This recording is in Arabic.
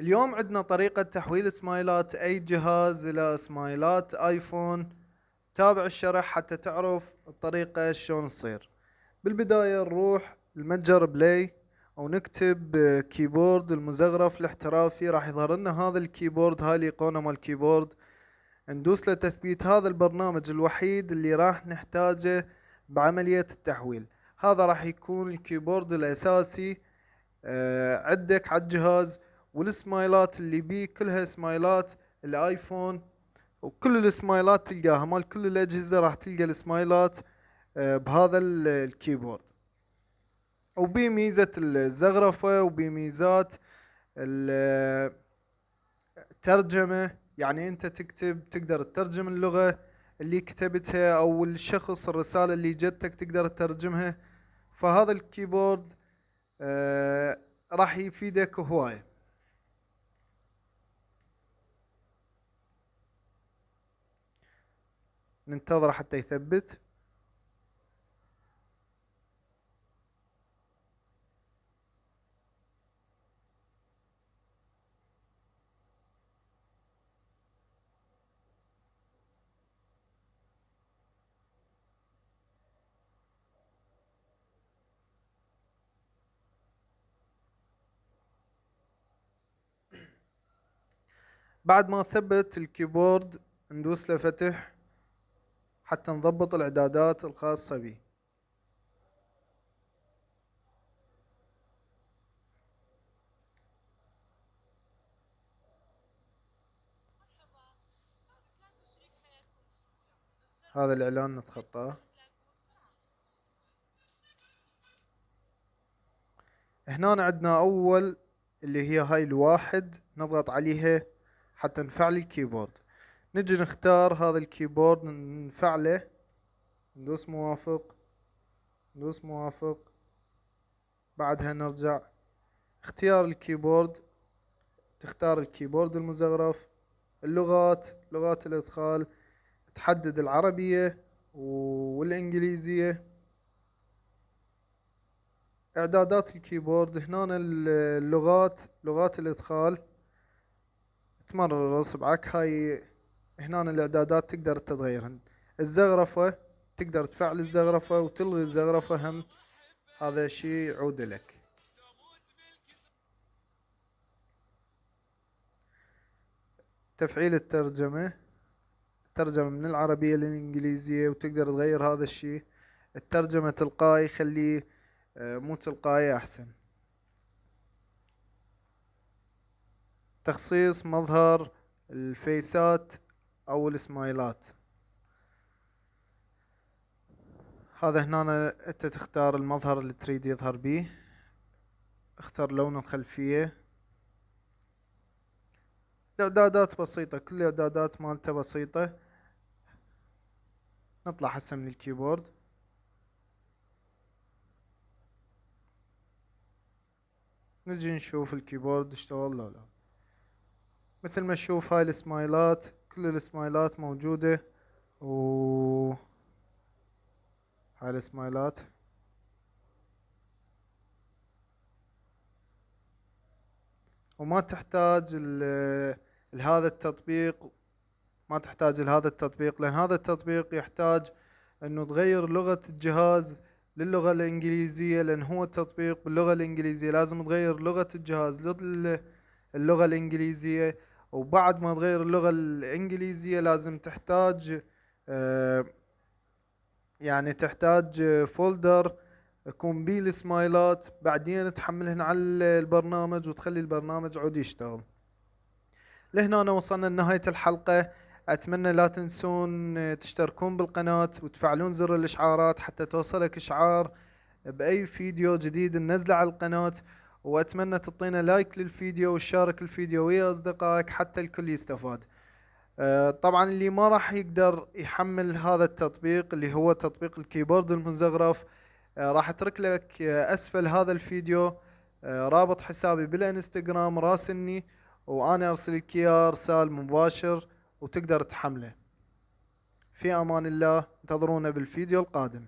اليوم عندنا طريقة تحويل سمايلات أي جهاز إلى سمايلات آيفون. تابع الشرح حتى تعرف الطريقة شلون تصير. بالبداية نروح المتجر Play أو نكتب keyboard المزخرف الاحترافي. راح يظهر لنا هذا ال keyboard هاي الأيقونة مال ال keyboard. ندوس لتثبيت هذا البرنامج الوحيد اللي راح نحتاجه بعملية التحويل. هذا راح يكون ال keyboard الأساسي. آه، عندك على الجهاز والسمايلات اللي بيه كلها سمايلات الآيفون وكل السمايلات تلقاها مال كل الأجهزة راح تلقى السمايلات آه، بهذا الكيبورد. وبي ميزة الزغرفة وبي ميزات الترجمة يعني أنت تكتب تقدر تترجم اللغة اللي كتبتها أو الشخص الرسالة اللي جتك تقدر تترجمها. فهذا الكيبورد آه راح يفيدك هواية. ننتظر حتى يثبت. بعد ما ثبت الكيبورد ندوس له فتح حتى نضبط الإعدادات الخاصة به هذا الإعلان نتخطاه. هنا عندنا أول اللي هي هاي الواحد نضغط عليها حتى نفعل ال keyboard. نجي نختار هذا ال keyboard نفعله ندوس موافق. ندوس موافق. بعدها نرجع. اختيار ال keyboard. تختار ال keyboard المزخرف. اللغات لغات الإدخال. تحدد العربية والإنجليزية. إعدادات الكيبورد. هنا اللغات لغات الإدخال. تمرر اصبعك هاي هنا الإعدادات تقدر تتغيرهن. الزغرفة تقدر تفعل الزغرفة وتلغي الزغرفة هم. هذا شيء يعود لك. تفعيل الترجمة. الترجمة من العربية للإنجليزية وتقدر تغير هذا الشيء. الترجمة تلقائي خليه آه، مو تلقائي أحسن. تخصيص مظهر الفيسات. أو السمايلات هذا هنا أنت تختار المظهر اللي تريد يظهر به. اختار لون الخلفية. الاعدادات بسيطة كل الاعدادات مالته بسيطة. نطلع هسه من ال keyboard. نجي نشوف ال keyboard اشتغل لو لا. مثل ما تشوف هاي السمايلات كل السمايلات موجودة و هاي السمايلات وما تحتاج لهذا التطبيق ما تحتاج لهذا التطبيق لأن هذا التطبيق يحتاج أنه تغير لغة الجهاز للغة الإنجليزية لأن هو التطبيق باللغة الإنجليزية لازم تغير لغة الجهاز للغة الإنجليزية. وبعد ما تغير اللغة الإنجليزية لازم تحتاج آه، يعني تحتاج فولدر يكون بيه السمايلات بعدين تحملهن على البرنامج وتخلي البرنامج عود يشتغل. لهنا وصلنا لنهاية الحلقة. أتمنى لا تنسون تشتركون بالقناة وتفعلون زر الإشعارات حتى توصلك إشعار بأي فيديو جديد ننزله على القناة. وأتمنى تعطينا like للفيديو وشارك الفيديو ويا أصدقائك حتى الكل يستفاد. آه، طبعا اللي ما راح يقدر يحمل هذا التطبيق اللي هو تطبيق ال keyboard المزخرف آه، راح أترك لك أسفل هذا الفيديو. آه، رابط حسابي بالإنستغرام راسلني وأنا أرسل لك إياه أرسال مباشر وتقدر تحمله. في أمان الله انتظرونا بالفيديو القادم.